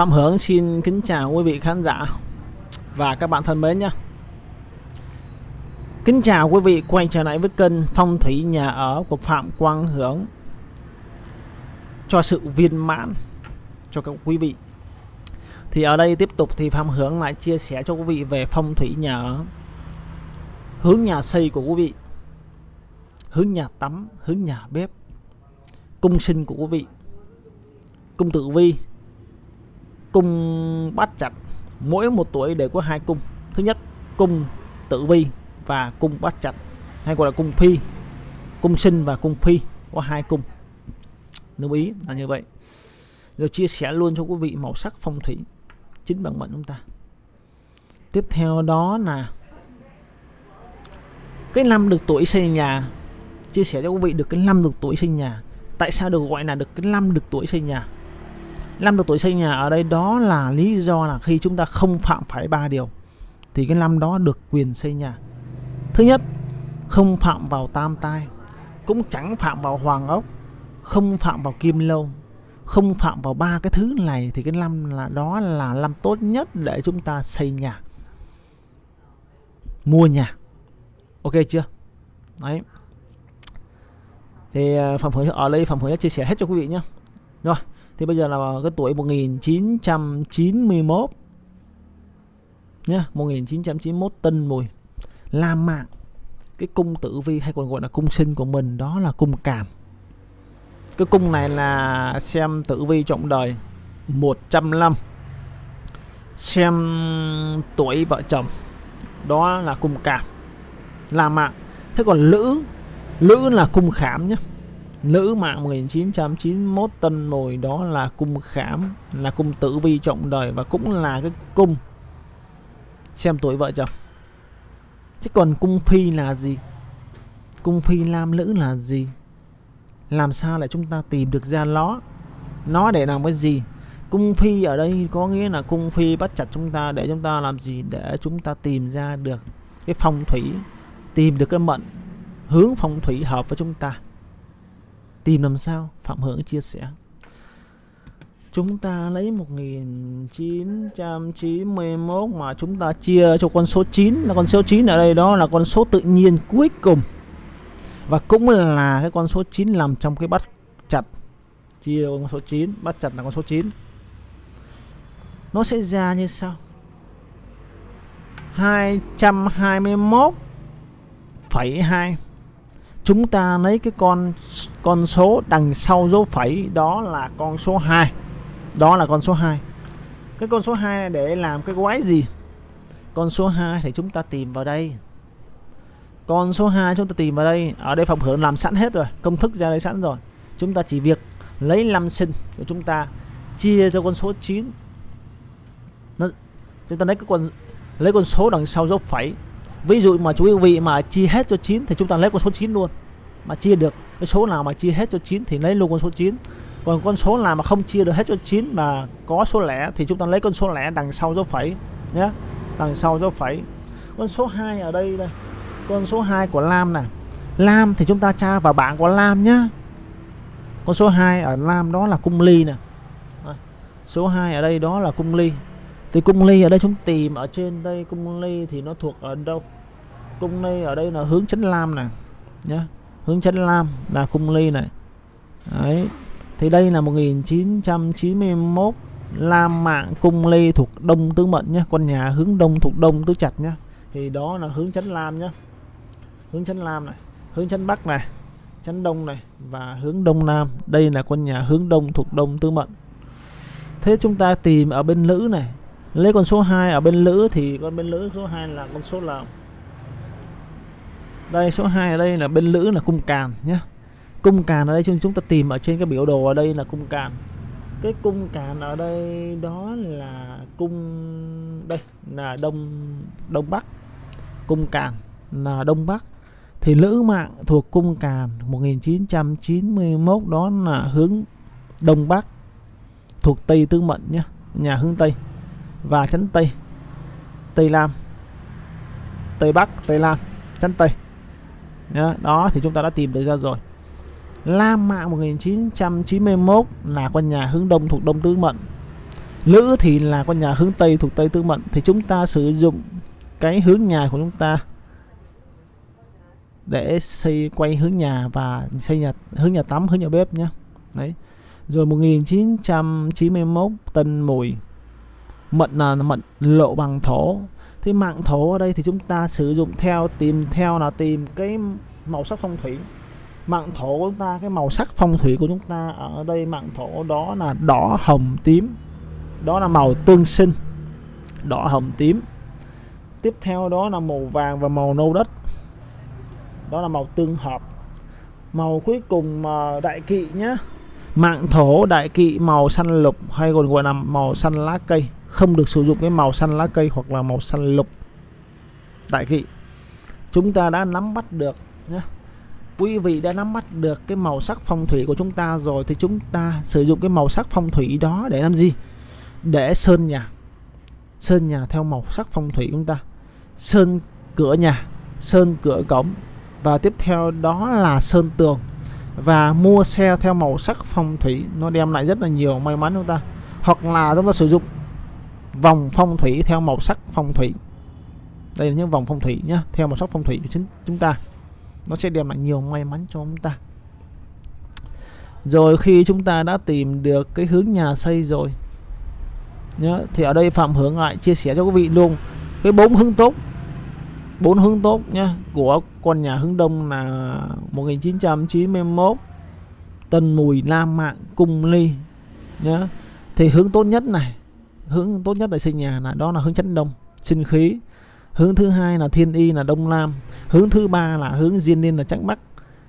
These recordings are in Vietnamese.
Phạm Hướng xin kính chào quý vị khán giả và các bạn thân mến nhé. Kính chào quý vị quay trở lại với kênh Phong thủy nhà ở của Phạm Quang Hướng cho sự viên mãn cho các quý vị. Thì ở đây tiếp tục thì Phạm Hướng lại chia sẻ cho quý vị về phong thủy nhà ở hướng nhà xây của quý vị, hướng nhà tắm, hướng nhà bếp, cung sinh của quý vị, cung tử vi cung bát chặt mỗi một tuổi đều có hai cung. Thứ nhất, cung tử vi và cung bát chặt hay gọi là cung phi. Cung sinh và cung phi có hai cung. Lưu ý là như vậy. Rồi chia sẻ luôn cho quý vị màu sắc phong thủy chính bằng mệnh chúng ta. Tiếp theo đó là cái năm được tuổi xây nhà. Chia sẻ cho quý vị được cái năm được tuổi sinh nhà. Tại sao được gọi là được cái năm được tuổi xây nhà? Năm được tuổi xây nhà ở đây đó là lý do là khi chúng ta không phạm phải ba điều, thì cái năm đó được quyền xây nhà. Thứ nhất, không phạm vào tam tai, cũng chẳng phạm vào hoàng ốc, không phạm vào kim lâu, không phạm vào ba cái thứ này thì cái năm là, đó là năm tốt nhất để chúng ta xây nhà. Mua nhà. Ok chưa? Đấy. Thì à, phạm hưởng ở đây, phạm hưởng chia sẻ hết cho quý vị nhé rồi thì bây giờ là cái tuổi 1991 nhá 1991 tân mùi làm Mạng cái cung tử vi hay còn gọi là cung sinh của mình đó là cung càn cái cung này là xem tử vi trọng đời 105 xem tuổi vợ chồng, đó là cung càn làm Mạng thế còn lữ lữ là cung khảm nhé nữ mạng 1991 tân mùi đó là cung khảm là cung tử vi trọng đời và cũng là cái cung. Xem tuổi vợ chồng chứ còn cung phi là gì? Cung phi nam nữ là gì? Làm sao để chúng ta tìm được ra nó nó để làm cái gì? Cung phi ở đây có nghĩa là cung phi bắt chặt chúng ta để chúng ta làm gì? Để chúng ta tìm ra được cái phong thủy, tìm được cái mệnh hướng phong thủy hợp với chúng ta tìm làm sao? Phạm Hưởng chia sẻ. Chúng ta lấy 1991 mà chúng ta chia cho con số 9 là con số 9 ở đây đó là con số tự nhiên cuối cùng. Và cũng là cái con số 9 nằm trong cái bắt chặt. Chia con số 9 bắt chặt là con số 9 nó sẽ ra như sau. 221 2 chúng ta lấy cái con con số đằng sau dấu phẩy đó là con số 2 đó là con số 2 cái con số 2 này để làm cái quái gì? Con số 2 thì chúng ta tìm vào đây. Con số 2 chúng ta tìm vào đây. Ở đây phòng hưởng làm sẵn hết rồi. Công thức ra đây sẵn rồi. Chúng ta chỉ việc lấy năm sinh của chúng ta chia cho con số 9 nó, chúng ta lấy cái con lấy con số đằng sau dấu phẩy ví dụ mà chú quý vị mà chia hết cho 9 thì chúng ta lấy con số 9 luôn. Mà chia được cái số nào mà chia hết cho 9 thì lấy luôn con số 9 còn con số nào mà không chia được hết cho 9 mà có số lẻ thì chúng ta lấy con số lẻ đằng sau dấu phẩy nhé. Đằng sau dấu phẩy. Con số 2 ở đây đây. Con số 2 của Lam này Lam thì chúng ta tra vào bảng của Lam nhá. Con số 2 ở Lam đó là cung ly nè. Số 2 ở đây đó là cung ly thì cung ly ở đây chúng tìm, ở trên đây cung ly thì nó thuộc ở đâu? Cung ly ở đây là hướng chấn lam này nhé hướng chấn lam là cung ly này. Đấy, thì đây là 1991 lam mạng cung ly thuộc đông tứ mệnh nhé con nhà hướng đông thuộc đông tứ chặt nhé thì đó là hướng chấn lam nhé hướng chấn lam này, hướng chấn bắc này chấn đông này và hướng đông nam. Đây là con nhà hướng đông thuộc đông tứ mệnh. Thế chúng ta tìm ở bên nữ này lấy con số 2 ở bên lữ thì con bên lữ số 2 là con số là đây, số 2 ở đây là bên lữ là cung càn nhé cung càn ở đây chúng chúng ta tìm ở trên cái biểu đồ ở đây là cung càn. Cái cung càn ở đây đó là cung đây, là đông đông bắc. Cung càn là đông bắc. Thì lữ mạng thuộc cung càn 1991 đó là hướng đông bắc, thuộc tây tứ mệnh nhé nhà hướng tây và chấn Tây. Tây nam. Tây Bắc, Tây nam, chấn Tây. Đó thì chúng ta đã tìm được ra rồi. Lam Mạng 1991 là con nhà hướng đông thuộc Đông Tứ Mệnh lữ thì là con nhà hướng tây thuộc tây Tứ mệnh thì chúng ta sử dụng cái hướng nhà của chúng ta để xây quay hướng nhà và xây nhà, hướng nhà tắm, hướng nhà bếp nhé. Đấy. Rồi 1991 tân mùi mận là mận lộ bằng thổ. Thì mạng thổ ở đây thì chúng ta sử dụng theo tìm, theo là tìm cái màu sắc phong thủy. Mạng thổ của chúng ta, cái màu sắc phong thủy của chúng ta ở đây, mạng thổ đó là đỏ, hồng, tím. Đó là màu tương sinh, đỏ, hồng, tím. Tiếp theo đó là màu vàng và màu nâu đất. Đó là màu tương hợp. Màu cuối cùng mà đại kỵ nhé mạng thổ, đại kỵ, màu xanh lục hay còn gọi là màu xanh lá cây. Không được sử dụng cái màu xanh lá cây hoặc là màu xanh lục. Đại kỵ, chúng ta đã nắm bắt được nhé quý vị đã nắm bắt được cái màu sắc phong thủy của chúng ta rồi thì chúng ta sử dụng cái màu sắc phong thủy đó để làm gì? Để sơn nhà. Sơn nhà theo màu sắc phong thủy của chúng ta. Sơn cửa nhà, sơn cửa cổng. Và tiếp theo đó là sơn tường và mua xe theo màu sắc phong thủy, nó đem lại rất là nhiều may mắn chúng ta. Hoặc là chúng ta sử dụng vòng phong thủy theo màu sắc phong thủy. Đây là những vòng phong thủy nhá, theo màu sắc phong thủy của chính chúng ta. Nó sẽ đem lại nhiều may mắn cho chúng ta. Rồi khi chúng ta đã tìm được cái hướng nhà xây rồi, nhá, thì ở đây phạm hướng lại chia sẻ cho quý vị luôn. Cái bốn hướng tốt bốn hướng tốt nhá, của con nhà hướng đông là 1991 tân mùi nam mạng, cung ly nhá. Thì hướng tốt nhất này, hướng tốt nhất để xây nhà là đó là hướng chấn đông, sinh khí. Hướng thứ hai là thiên y là đông nam hướng thứ ba là hướng diên niên là trắng bắc.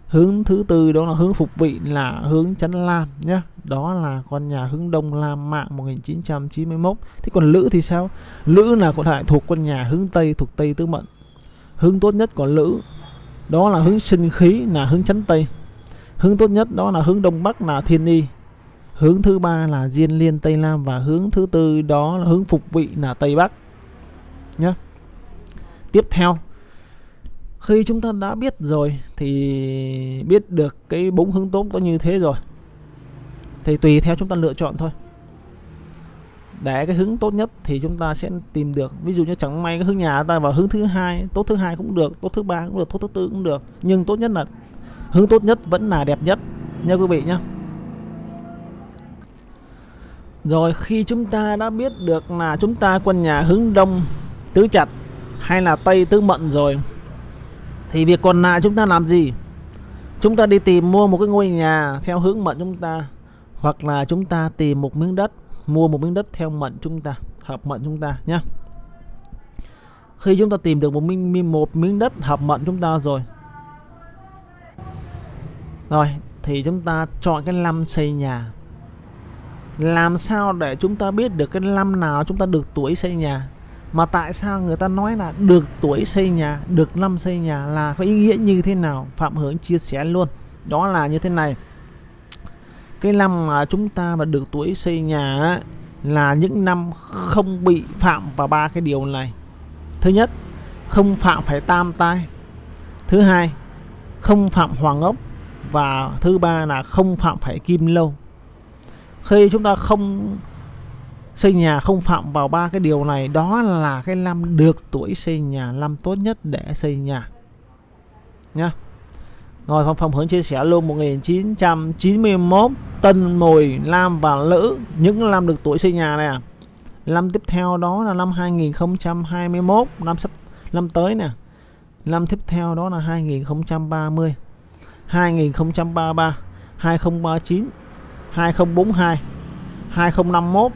Hướng thứ tư đó là hướng phục vị là hướng chấn lam nhé đó là con nhà hướng đông lam mạng 1991 thế còn lữ thì sao? Lữ là con thể thuộc con nhà hướng tây, thuộc tây tứ mệnh hướng tốt nhất của lữ, đó là hướng sinh khí, là hướng chấn tây hướng tốt nhất đó là hướng đông bắc là thiên y. Hướng thứ ba là diên liên tây nam và hướng thứ tư đó là hướng phục vị là tây bắc. Nhé tiếp theo, khi chúng ta đã biết rồi thì biết được cái bốn hướng tốt có như thế rồi. Thì tùy theo chúng ta lựa chọn thôi để cái hướng tốt nhất thì chúng ta sẽ tìm được. Ví dụ như chẳng may cái hướng nhà ta vào hướng thứ hai, tốt thứ hai cũng được, tốt thứ ba cũng được, tốt thứ tư cũng được. Nhưng tốt nhất là, hướng tốt nhất vẫn là đẹp nhất. Nha quý vị nhé rồi, khi chúng ta đã biết được là chúng ta quân nhà hướng đông, tứ chặt hay là tây tứ mận rồi, thì việc còn lại chúng ta làm gì? Chúng ta đi tìm mua một cái ngôi nhà theo hướng mận chúng ta, hoặc là chúng ta tìm một miếng đất mua một miếng đất theo mệnh chúng ta, hợp mệnh chúng ta nhé khi chúng ta tìm được một miếng một miếng đất hợp mệnh chúng ta rồi. Rồi, thì chúng ta chọn cái năm xây nhà. Làm sao để chúng ta biết được cái năm nào chúng ta được tuổi xây nhà? Mà tại sao người ta nói là được tuổi xây nhà, được năm xây nhà là có ý nghĩa như thế nào? Phạm hướng chia sẻ luôn. Đó là như thế này cái năm mà chúng ta mà được tuổi xây nhà á, là những năm không bị phạm vào ba cái điều này. Thứ nhất không phạm phải tam tai. Thứ hai không phạm hoàng ốc. Và thứ ba là không phạm phải kim lâu. Khi chúng ta không xây nhà không phạm vào ba cái điều này đó là cái năm được tuổi xây nhà năm tốt nhất để xây nhà. Nhá rồi Phong Phong Hướng chia sẻ luôn 1991 Tân Mùi Lam và Lữ những năm được tuổi xây nhà này à. Năm tiếp theo đó là năm 2021 năm sắp năm tới nè. Năm tiếp theo đó là 2030 2033 2039 2042 2051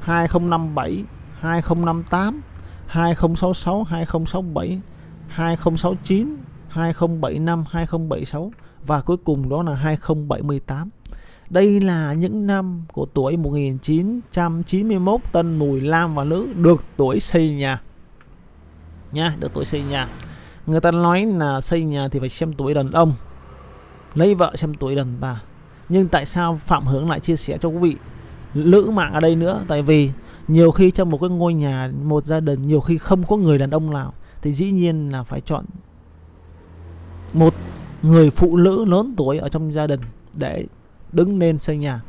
2057 2058 2066 2067 2069 2075 2076 và cuối cùng đó là 2078 đây là những năm của tuổi 1991 Tân Mùi Lam và Nữ được tuổi xây nhà. Nha, được tuổi xây nhà. Người ta nói là xây nhà thì phải xem tuổi đàn ông, lấy vợ xem tuổi đàn bà. Nhưng tại sao Phạm Hướng lại chia sẻ cho quý vị lữ mạng ở đây nữa? Tại vì nhiều khi trong một cái ngôi nhà, một gia đình, nhiều khi không có người đàn ông nào, thì dĩ nhiên là phải chọn một người phụ nữ lớn tuổi ở trong gia đình để đứng lên xây nhà.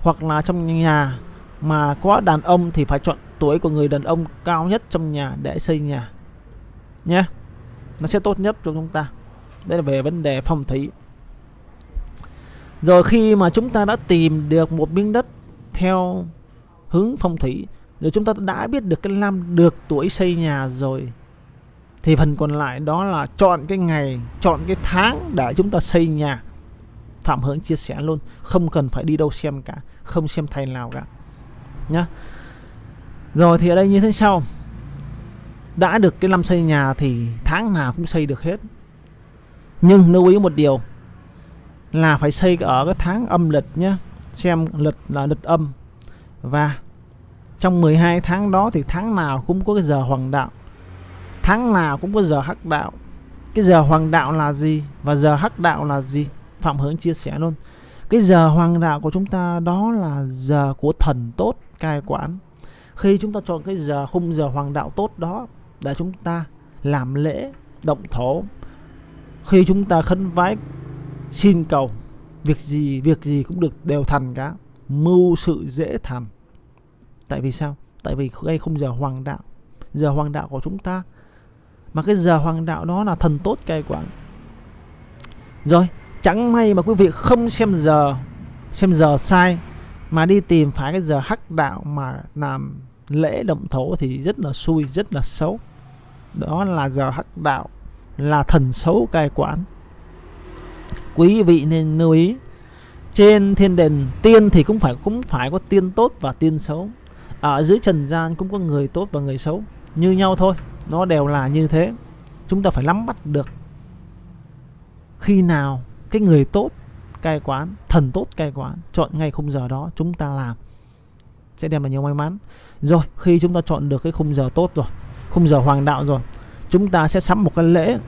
Hoặc là trong nhà mà có đàn ông thì phải chọn tuổi của người đàn ông cao nhất trong nhà để xây nhà nhé. Nó sẽ tốt nhất cho chúng ta. Đây là về vấn đề phong thủy. Rồi khi mà chúng ta đã tìm được một miếng đất theo hướng phong thủy, rồi chúng ta đã biết được cái năm được tuổi xây nhà rồi thì phần còn lại đó là chọn cái ngày, chọn cái tháng để chúng ta xây nhà. Phạm hướng chia sẻ luôn, không cần phải đi đâu xem cả, không xem thầy nào cả. Nhá. Rồi thì ở đây như thế sau. Đã được cái năm xây nhà thì tháng nào cũng xây được hết. Nhưng lưu ý một điều là phải xây ở cái tháng âm lịch nhé xem lịch là lịch âm. Và trong 12 tháng đó thì tháng nào cũng có cái giờ hoàng đạo tháng nào cũng có giờ hắc đạo. Cái giờ hoàng đạo là gì và giờ hắc đạo là gì? Phạm hướng chia sẻ luôn. Cái giờ hoàng đạo của chúng ta đó là giờ của thần tốt, cai quản. Khi chúng ta chọn cái giờ, khung giờ hoàng đạo tốt đó để chúng ta làm lễ, động thổ. Khi chúng ta khấn vái, xin cầu, việc gì việc gì cũng được đều thành cả. Mưu sự dễ thành. Tại vì sao? Tại vì ngay không giờ hoàng đạo. Giờ hoàng đạo của chúng ta mà cái giờ hoàng đạo đó là thần tốt cai quản. Rồi, chẳng may mà quý vị không xem giờ xem giờ sai, mà đi tìm phải cái giờ hắc đạo mà làm lễ động thổ thì rất là xui, rất là xấu. Đó là giờ hắc đạo, là thần xấu cai quản. Quý vị nên lưu ý, trên thiên đền tiên thì cũng phải cũng phải có tiên tốt và tiên xấu. Ở dưới trần gian cũng có người tốt và người xấu. Như nhau thôi nó đều là như thế. Chúng ta phải nắm bắt được khi nào cái người tốt cai quán, thần tốt cai quán chọn ngay khung giờ đó, chúng ta làm. Sẽ đem lại nhiều may mắn. Rồi, khi chúng ta chọn được cái khung giờ tốt rồi, khung giờ hoàng đạo rồi, chúng ta sẽ sắm một cái lễ.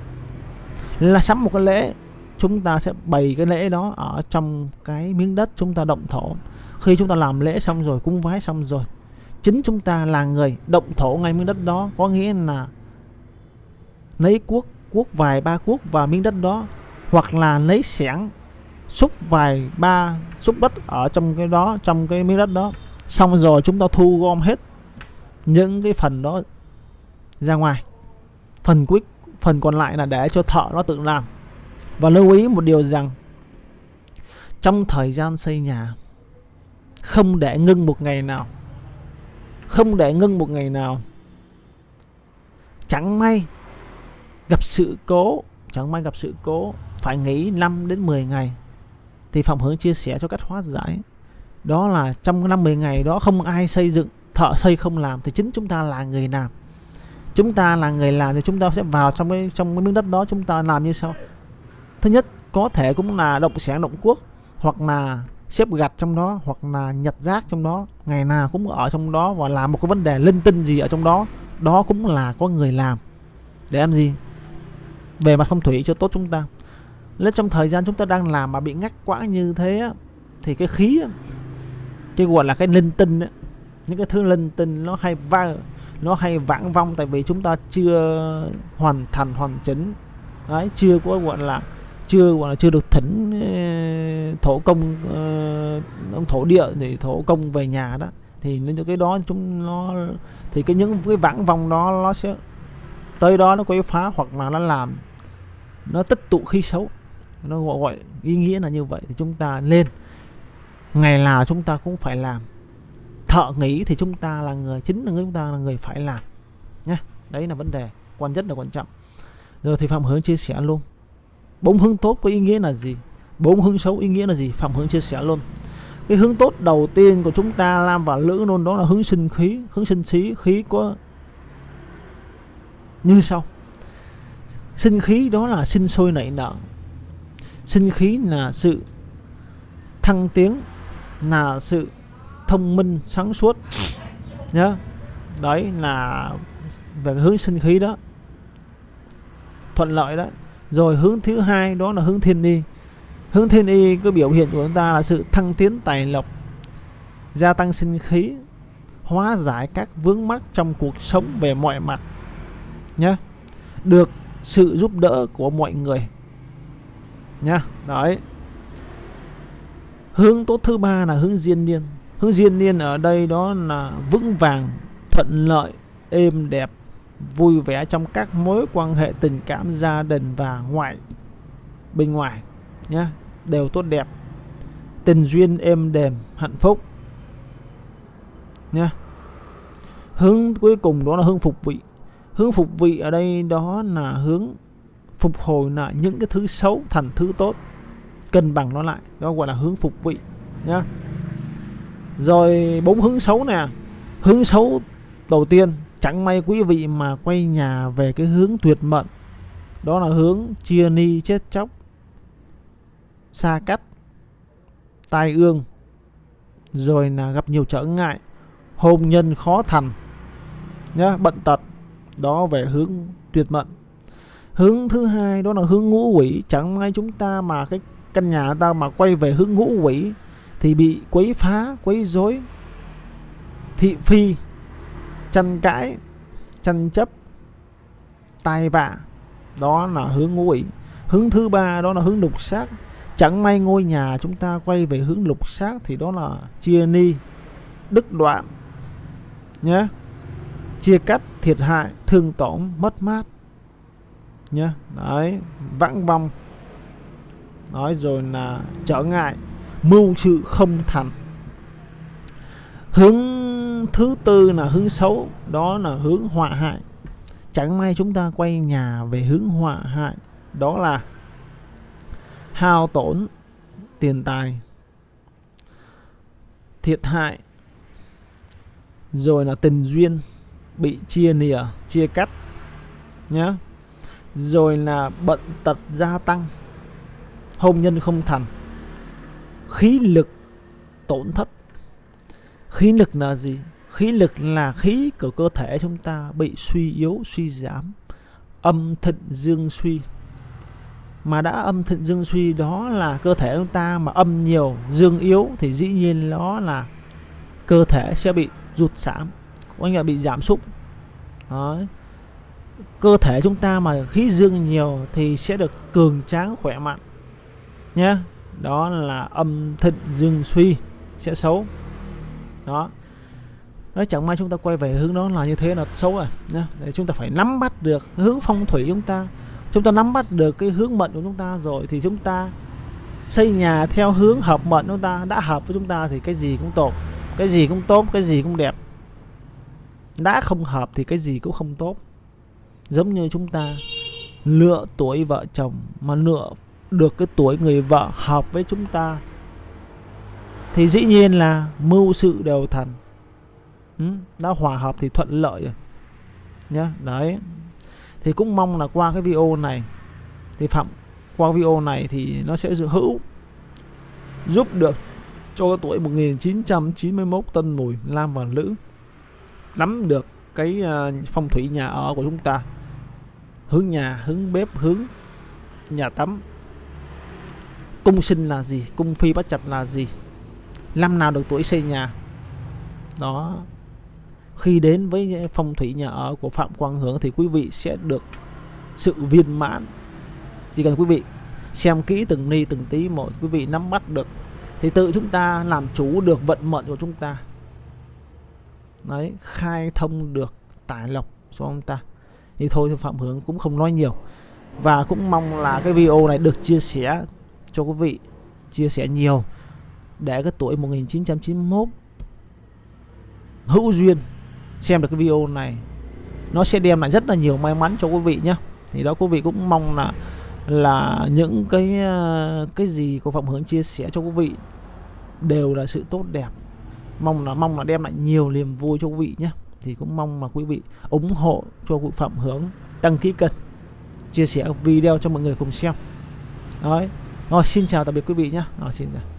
Là sắm một cái lễ, chúng ta sẽ bày cái lễ đó ở trong cái miếng đất chúng ta động thổ. Khi chúng ta làm lễ xong rồi, cúng vái xong rồi chính chúng ta là người động thổ ngay miếng đất đó. Có nghĩa là lấy cuốc cuốc vài ba cuốc vào miếng đất đó, hoặc là lấy xẻng xúc vài ba, xúc đất ở trong cái đó, trong cái miếng đất đó. Xong rồi chúng ta thu gom hết những cái phần đó ra ngoài. Phần cuối, phần còn lại là để cho thợ nó tự làm. Và lưu ý một điều rằng, trong thời gian xây nhà, không để ngưng một ngày nào không để ngưng một ngày nào. Chẳng may gặp sự cố, chẳng may gặp sự cố, phải nghỉ 5 đến 10 ngày. Thì phòng Hướng chia sẻ cho cách hóa giải, đó là trong năm 10 ngày đó không ai xây dựng, thợ xây không làm thì chính chúng ta là người làm. Chúng ta là người làm thì chúng ta sẽ vào trong cái trong cái miếng đất đó chúng ta làm như sau. Thứ nhất, có thể cũng là động sản động quốc hoặc là xếp gạch trong đó hoặc là nhặt rác trong đó ngày nào cũng ở trong đó và làm một cái vấn đề linh tinh gì ở trong đó đó cũng là có người làm. Để làm gì? Về mặt phong thủy cho tốt chúng ta. Nếu trong thời gian chúng ta đang làm mà bị ngắt quãng như thế á, thì cái khí á, cái gọi là cái linh tinh á, những cái thứ linh tinh nó hay va nó hay vãng vong tại vì chúng ta chưa hoàn thành hoàn chỉnh. Đấy chưa có gọi là chưa gọi là chưa được thỉnh thổ công uh, ông thổ địa để thổ công về nhà đó thì những cái đó chúng nó thì cái những cái vãng vong đó nó sẽ tới đó nó quấy phá hoặc là nó làm nó tích tụ khí xấu. Nó gọi, gọi ý nghĩa là như vậy thì chúng ta lên ngày nào chúng ta cũng phải làm. Thợ nghĩ thì chúng ta là người chính là người chúng ta là người phải làm nhé đấy là vấn đề quan rất là quan trọng. Rồi thì phạm hướng chia sẻ luôn bốn hướng tốt có ý nghĩa là gì? Bốn hướng xấu ý nghĩa là gì? Phạm hướng chia sẻ luôn. Cái hướng tốt đầu tiên của chúng ta làm và lữ luôn, đó là hướng sinh khí, hướng sinh khí khí có như sau. Sinh khí đó là sinh sôi nảy nở. Sinh khí là sự thăng tiến, là sự thông minh, sáng suốt. Nhớ. Đấy là về hướng sinh khí đó. Thuận lợi đó. Rồi hướng thứ hai đó là hướng thiên đi hướng thiên y cái biểu hiện của chúng ta là sự thăng tiến tài lộc, gia tăng sinh khí, hóa giải các vướng mắc trong cuộc sống về mọi mặt nhé được sự giúp đỡ của mọi người, nhá. Đấy. Hướng tốt thứ ba là hướng diên niên. Hướng diên niên ở đây đó là vững vàng, thuận lợi, êm đẹp, vui vẻ trong các mối quan hệ tình cảm gia đình và ngoại, bên ngoài nhé đều tốt đẹp. Tình duyên êm đềm, hạnh phúc. Nha. hướng cuối cùng đó là hướng phục vị. Hướng phục vị ở đây đó là hướng phục hồi lại những cái thứ xấu thành thứ tốt. Cân bằng nó lại, đó gọi là hướng phục vị. Nha. rồi bốn hướng xấu nè. Hướng xấu đầu tiên, chẳng may quý vị mà quay nhà về cái hướng tuyệt mệnh. Đó là hướng chia ni chết chóc xa cách tai ương, rồi là gặp nhiều trở ngại. Hôn nhân khó thành, nhá bệnh tật, đó về hướng tuyệt mệnh. Hướng thứ hai đó là hướng ngũ quỷ. Chẳng may chúng ta mà cái căn nhà ta mà quay về hướng ngũ quỷ thì bị quấy phá, quấy rối. Thị phi, tranh cãi, tranh chấp, tai vạ, đó là hướng ngũ quỷ. Hướng thứ ba đó là hướng đục sát chẳng may ngôi nhà chúng ta quay về hướng lục sát thì đó là chia ni đức đoạn, nhé. Chia cắt, thiệt hại, thương tổn, mất mát, nhé. Đấy, vãng vong. Nói rồi là trở ngại, mưu sự không thành. Hướng thứ tư là hướng xấu, đó là hướng họa hại. Chẳng may chúng ta quay nhà về hướng họa hại, đó là hao tổn tiền tài, thiệt hại, rồi là tình duyên bị chia nìa chia cắt, nhá. Rồi là bận tật gia tăng, hôn nhân không thành, khí lực tổn thất. Khí lực là gì? Khí lực là khí của cơ thể chúng ta bị suy yếu, suy giảm, âm thịnh dương suy mà đã âm thịnh dương suy đó là cơ thể chúng ta mà âm nhiều dương yếu thì dĩ nhiên đó là cơ thể sẽ bị rụt giảm có nghĩa là bị giảm sút. Đấy. cơ thể chúng ta mà khí dương nhiều thì sẽ được cường tráng khỏe mạnh nhé. Đó là âm thịnh dương suy sẽ xấu. Đó. Đấy, chẳng may chúng ta quay về hướng đó là như thế là xấu rồi nhé. để chúng ta phải nắm bắt được hướng phong thủy chúng ta chúng ta nắm bắt được cái hướng mệnh của chúng ta rồi thì chúng ta xây nhà theo hướng hợp mệnh chúng ta. Đã hợp với chúng ta thì cái gì cũng tốt cái gì cũng tốt cái gì cũng đẹp. Đã không hợp thì cái gì cũng không tốt. Giống như chúng ta lựa tuổi vợ chồng mà lựa được cái tuổi người vợ hợp với chúng ta thì dĩ nhiên là mưu sự đều thành. Ừ, đã hòa hợp thì thuận lợi rồi. Nhá đấy thì cũng mong là qua cái video này, thì phạm, qua video này thì nó sẽ hữu, giúp được cho tuổi 1991 tân mùi, lam và lữ nắm được cái à, phong thủy nhà ở của chúng ta. Hướng nhà, hướng bếp, hướng nhà tắm. Cung sinh là gì, cung phi bắt chặt là gì, năm nào được tuổi xây nhà. Đó khi đến với phong thủy nhà ở của Phạm Quang Hướng thì quý vị sẽ được sự viên mãn. Chỉ cần quý vị xem kỹ từng ni, từng tí một quý vị nắm bắt được thì tự chúng ta làm chủ được vận mệnh của chúng ta. Đấy, khai thông được tài lộc cho ông ta? Thì thôi, thì Phạm Hướng cũng không nói nhiều. Và cũng mong là cái video này được chia sẻ cho quý vị, chia sẻ nhiều để cái tuổi 1991 hữu duyên xem được cái video này. Nó sẽ đem lại rất là nhiều may mắn cho quý vị nhé thì đó, quý vị cũng mong là là những cái ờ, cái gì của Phạm Hướng chia sẻ cho quý vị đều là sự tốt đẹp. Mong là mong là đem lại nhiều niềm vui cho quý vị nhé thì cũng mong mà quý vị ủng hộ cho quý Phạm Hướng đăng ký kênh, chia sẻ video cho mọi người cùng xem. Đấy. rồi, xin chào tạm biệt quý vị nhé rồi, xin chào.